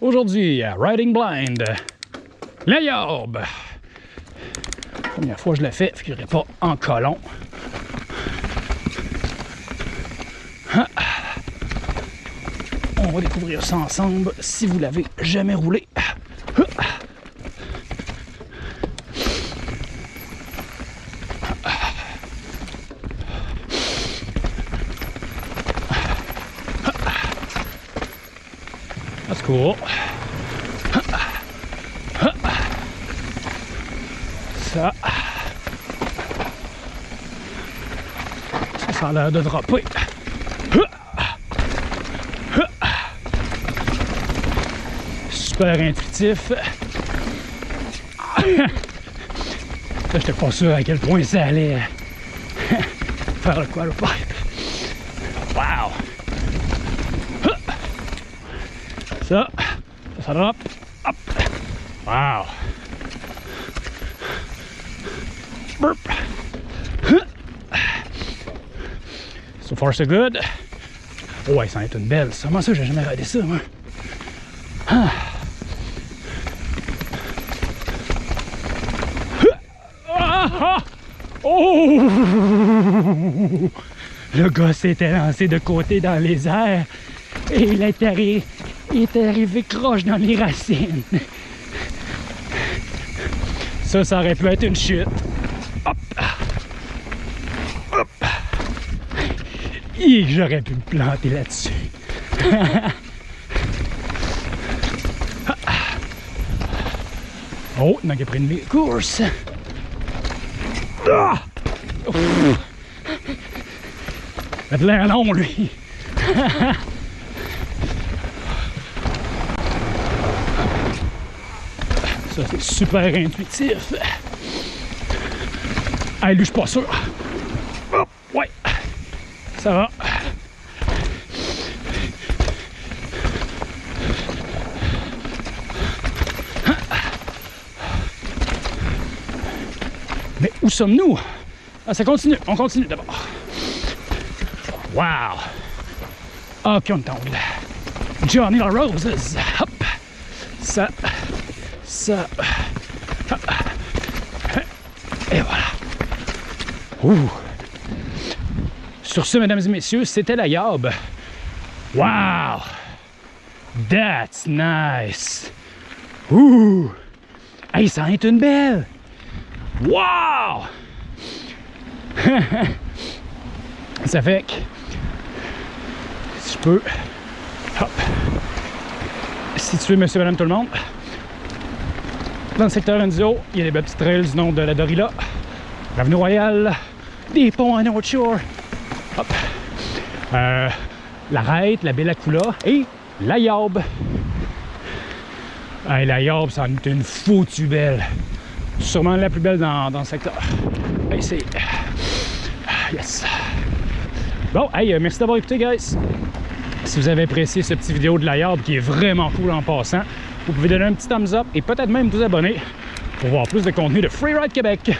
Aujourd'hui, Riding Blind, la Yorbe. Première fois que je le fais, je pas en colon. Ah. On va découvrir ça ensemble si vous l'avez jamais roulé. Ça. Ça, a l'air de dropper. Super intuitif. Je j'étais pas sûr à quel point ça allait faire le quarterpipe. Wow! Ça, ça drop. Hop. Wow. Burp. So far so good. Oh ouais, ça va être une belle. Comment ça, j'ai jamais regardé ça, moi? Ah. Oh! Le gars s'était lancé de côté dans les airs et il est arrivé, il est arrivé croche dans les racines. Ça, ça aurait pu être une chute. Hop! Hop! J'aurais pu me planter là-dessus. oh, il a pris une course. Ah! Il a l'air long, lui. Ça, c'est super intuitif. Ah, lui, je suis pas sûr. ouais. Ça va. Mais où sommes-nous? Ah, ça continue. On continue d'abord. Wow! Ok, on tombe. Johnny la Roses. Hop! Ça. Ça. Et voilà. Ouh. Sur ce, mesdames et messieurs, c'était la Yob. Wow! That's nice! Ouh! Hey, ça en est une belle! Wow! ça fait que si je peux hop si tu veux monsieur madame tout le monde dans le secteur Enzo il y a des belles petites trails du nom de la Dorila l'avenue Royale des ponts à North Shore. Hop. Euh, la Rête, la Bellacula et la Yob hey, la Yob ça en est une foutue belle. Sûrement la plus belle dans, dans le secteur. C'est yes. Bon hey euh, merci d'avoir écouté guys. Si vous avez apprécié ce petit vidéo de la Yard qui est vraiment cool en passant vous pouvez donner un petit thumbs up et peut-être même vous abonner pour voir plus de contenu de Freeride Québec